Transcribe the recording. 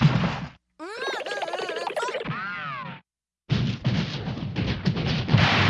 you